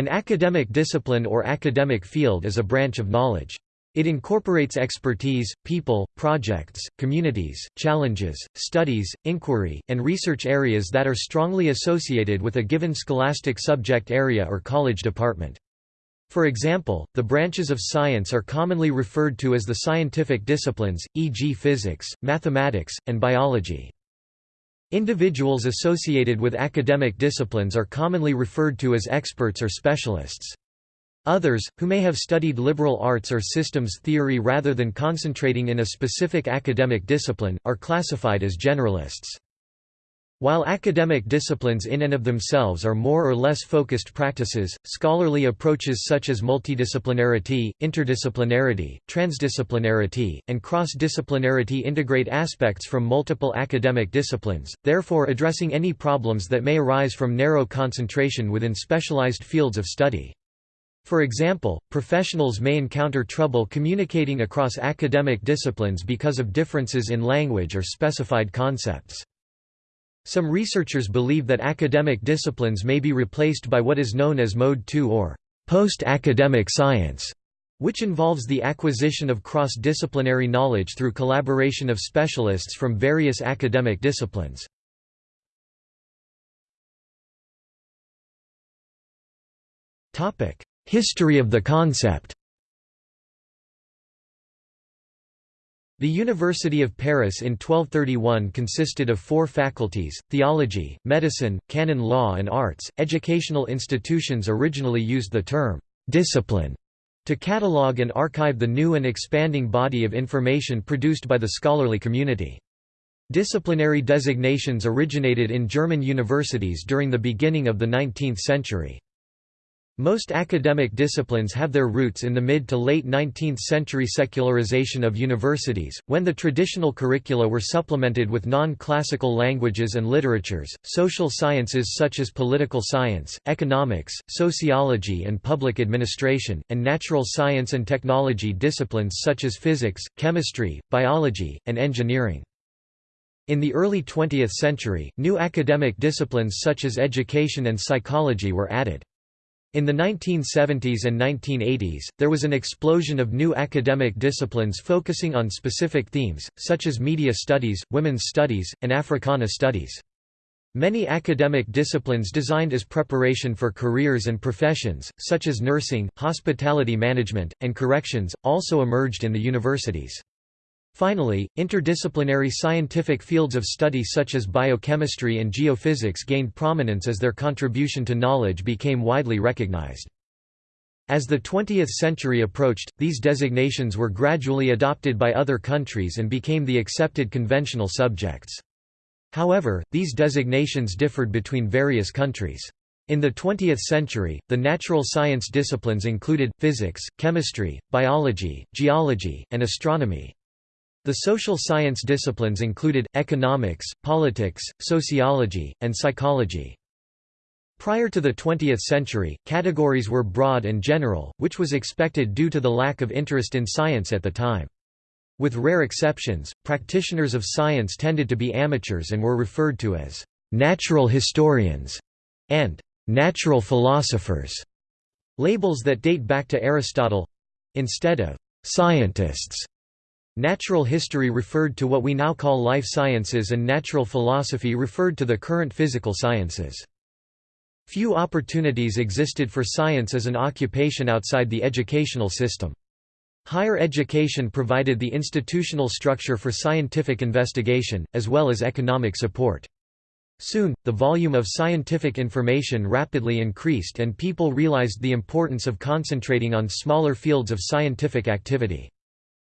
An academic discipline or academic field is a branch of knowledge. It incorporates expertise, people, projects, communities, challenges, studies, inquiry, and research areas that are strongly associated with a given scholastic subject area or college department. For example, the branches of science are commonly referred to as the scientific disciplines, e.g. physics, mathematics, and biology. Individuals associated with academic disciplines are commonly referred to as experts or specialists. Others, who may have studied liberal arts or systems theory rather than concentrating in a specific academic discipline, are classified as generalists. While academic disciplines in and of themselves are more or less focused practices, scholarly approaches such as multidisciplinarity, interdisciplinarity, transdisciplinarity, and cross-disciplinarity integrate aspects from multiple academic disciplines, therefore addressing any problems that may arise from narrow concentration within specialized fields of study. For example, professionals may encounter trouble communicating across academic disciplines because of differences in language or specified concepts. Some researchers believe that academic disciplines may be replaced by what is known as Mode 2 or post-academic science, which involves the acquisition of cross-disciplinary knowledge through collaboration of specialists from various academic disciplines. History of the concept The University of Paris in 1231 consisted of four faculties, theology, medicine, canon law and arts. Educational institutions originally used the term discipline to catalogue and archive the new and expanding body of information produced by the scholarly community. Disciplinary designations originated in German universities during the beginning of the 19th century. Most academic disciplines have their roots in the mid to late 19th century secularization of universities, when the traditional curricula were supplemented with non-classical languages and literatures, social sciences such as political science, economics, sociology and public administration, and natural science and technology disciplines such as physics, chemistry, biology, and engineering. In the early 20th century, new academic disciplines such as education and psychology were added. In the 1970s and 1980s, there was an explosion of new academic disciplines focusing on specific themes, such as media studies, women's studies, and Africana studies. Many academic disciplines designed as preparation for careers and professions, such as nursing, hospitality management, and corrections, also emerged in the universities. Finally, interdisciplinary scientific fields of study such as biochemistry and geophysics gained prominence as their contribution to knowledge became widely recognized. As the 20th century approached, these designations were gradually adopted by other countries and became the accepted conventional subjects. However, these designations differed between various countries. In the 20th century, the natural science disciplines included, physics, chemistry, biology, geology, and astronomy. The social science disciplines included, economics, politics, sociology, and psychology. Prior to the 20th century, categories were broad and general, which was expected due to the lack of interest in science at the time. With rare exceptions, practitioners of science tended to be amateurs and were referred to as «natural historians» and «natural philosophers», labels that date back to Aristotle—instead of «scientists». Natural history referred to what we now call life sciences and natural philosophy referred to the current physical sciences. Few opportunities existed for science as an occupation outside the educational system. Higher education provided the institutional structure for scientific investigation, as well as economic support. Soon, the volume of scientific information rapidly increased and people realized the importance of concentrating on smaller fields of scientific activity.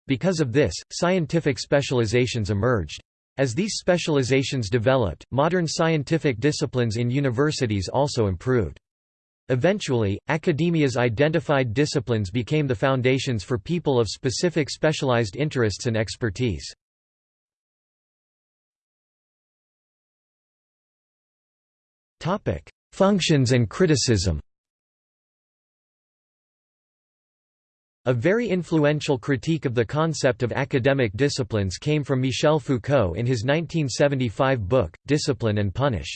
Because of this, scientific specializations emerged. As these specializations developed, modern scientific disciplines in universities also improved. Eventually, academia's identified disciplines became the foundations for people of specific specialized interests and expertise. Functions and criticism A very influential critique of the concept of academic disciplines came from Michel Foucault in his 1975 book, Discipline and Punish.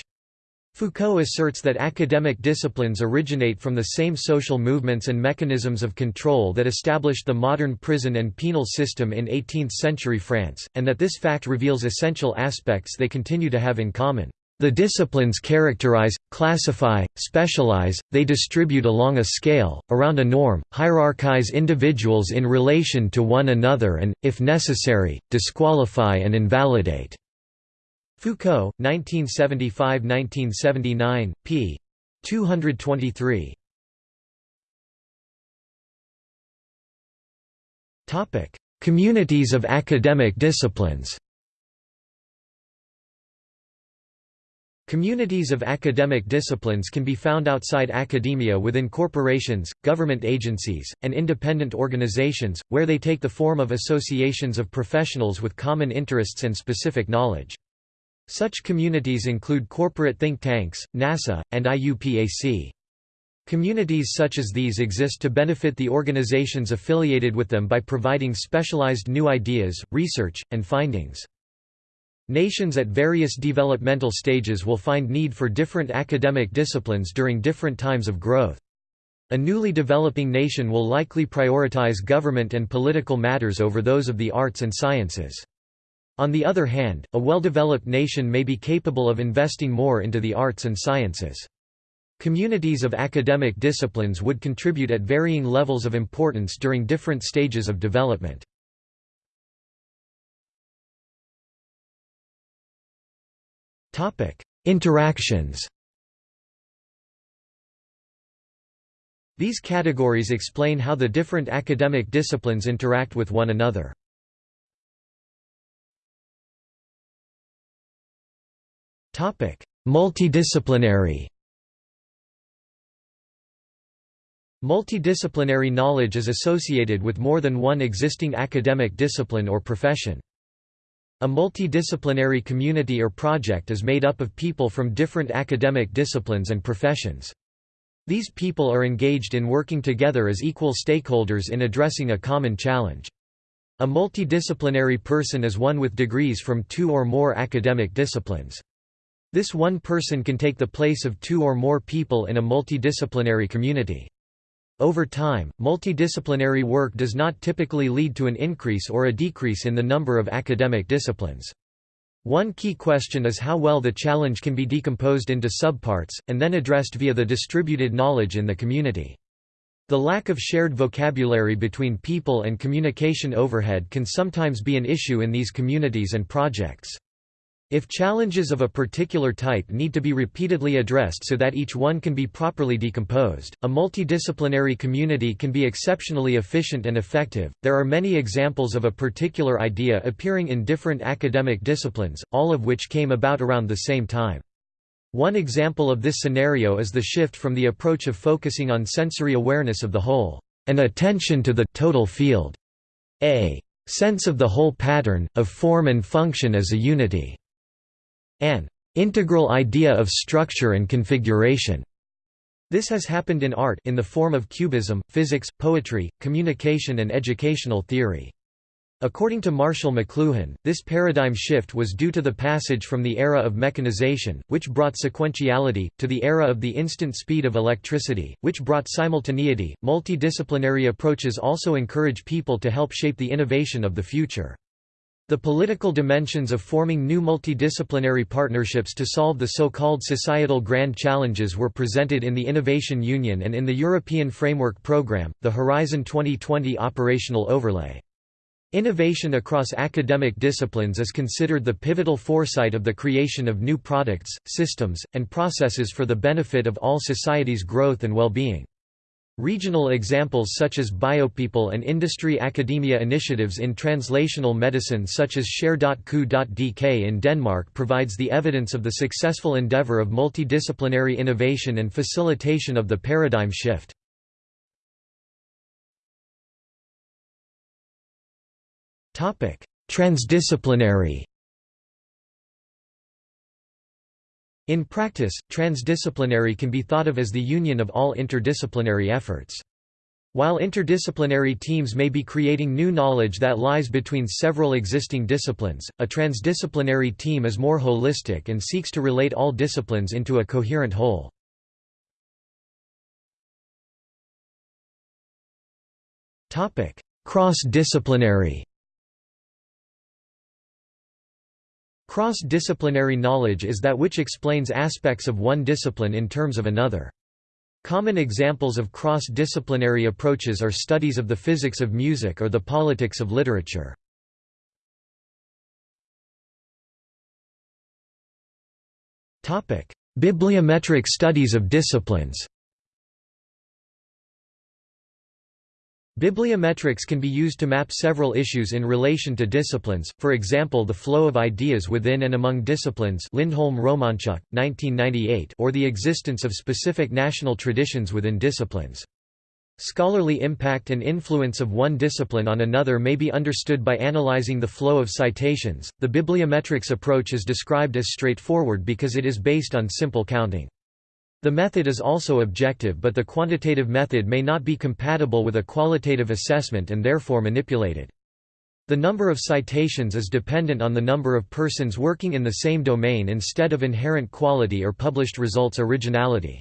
Foucault asserts that academic disciplines originate from the same social movements and mechanisms of control that established the modern prison and penal system in 18th-century France, and that this fact reveals essential aspects they continue to have in common. The disciplines characterize, classify, specialize, they distribute along a scale, around a norm, hierarchize individuals in relation to one another and, if necessary, disqualify and invalidate. Foucault, 1975–1979, p. 223. Communities of academic disciplines Communities of academic disciplines can be found outside academia within corporations, government agencies, and independent organizations, where they take the form of associations of professionals with common interests and specific knowledge. Such communities include corporate think tanks, NASA, and IUPAC. Communities such as these exist to benefit the organizations affiliated with them by providing specialized new ideas, research, and findings. Nations at various developmental stages will find need for different academic disciplines during different times of growth. A newly developing nation will likely prioritize government and political matters over those of the arts and sciences. On the other hand, a well-developed nation may be capable of investing more into the arts and sciences. Communities of academic disciplines would contribute at varying levels of importance during different stages of development. Interactions These categories explain how the different academic disciplines interact with one another. Multidisciplinary Multidisciplinary knowledge is associated with more than one existing academic discipline or profession. A multidisciplinary community or project is made up of people from different academic disciplines and professions. These people are engaged in working together as equal stakeholders in addressing a common challenge. A multidisciplinary person is one with degrees from two or more academic disciplines. This one person can take the place of two or more people in a multidisciplinary community. Over time, multidisciplinary work does not typically lead to an increase or a decrease in the number of academic disciplines. One key question is how well the challenge can be decomposed into subparts, and then addressed via the distributed knowledge in the community. The lack of shared vocabulary between people and communication overhead can sometimes be an issue in these communities and projects. If challenges of a particular type need to be repeatedly addressed so that each one can be properly decomposed, a multidisciplinary community can be exceptionally efficient and effective. There are many examples of a particular idea appearing in different academic disciplines, all of which came about around the same time. One example of this scenario is the shift from the approach of focusing on sensory awareness of the whole, and attention to the total field, a sense of the whole pattern, of form and function as a unity an integral idea of structure and configuration. This has happened in art in the form of cubism, physics, poetry, communication and educational theory. According to Marshall McLuhan, this paradigm shift was due to the passage from the era of mechanization, which brought sequentiality, to the era of the instant speed of electricity, which brought simultaneity. Multidisciplinary approaches also encourage people to help shape the innovation of the future. The political dimensions of forming new multidisciplinary partnerships to solve the so-called societal grand challenges were presented in the Innovation Union and in the European Framework Programme, the Horizon 2020 operational overlay. Innovation across academic disciplines is considered the pivotal foresight of the creation of new products, systems, and processes for the benefit of all society's growth and well-being. Regional examples such as biopeople and industry academia initiatives in translational medicine such as share.ku.dk in Denmark provides the evidence of the successful endeavor of multidisciplinary innovation and facilitation of the paradigm shift. Transdisciplinary In practice, transdisciplinary can be thought of as the union of all interdisciplinary efforts. While interdisciplinary teams may be creating new knowledge that lies between several existing disciplines, a transdisciplinary team is more holistic and seeks to relate all disciplines into a coherent whole. Cross-disciplinary Cross-disciplinary knowledge is that which explains aspects of one discipline in terms of another. Common examples of cross-disciplinary approaches are studies of the physics of music or the politics of literature. Bibliometric studies of disciplines Bibliometrics can be used to map several issues in relation to disciplines, for example the flow of ideas within and among disciplines Lindholm Romantschuk, 1998 or the existence of specific national traditions within disciplines. Scholarly impact and influence of one discipline on another may be understood by analyzing the flow of citations. The bibliometrics approach is described as straightforward because it is based on simple counting. The method is also objective but the quantitative method may not be compatible with a qualitative assessment and therefore manipulated. The number of citations is dependent on the number of persons working in the same domain instead of inherent quality or published results originality.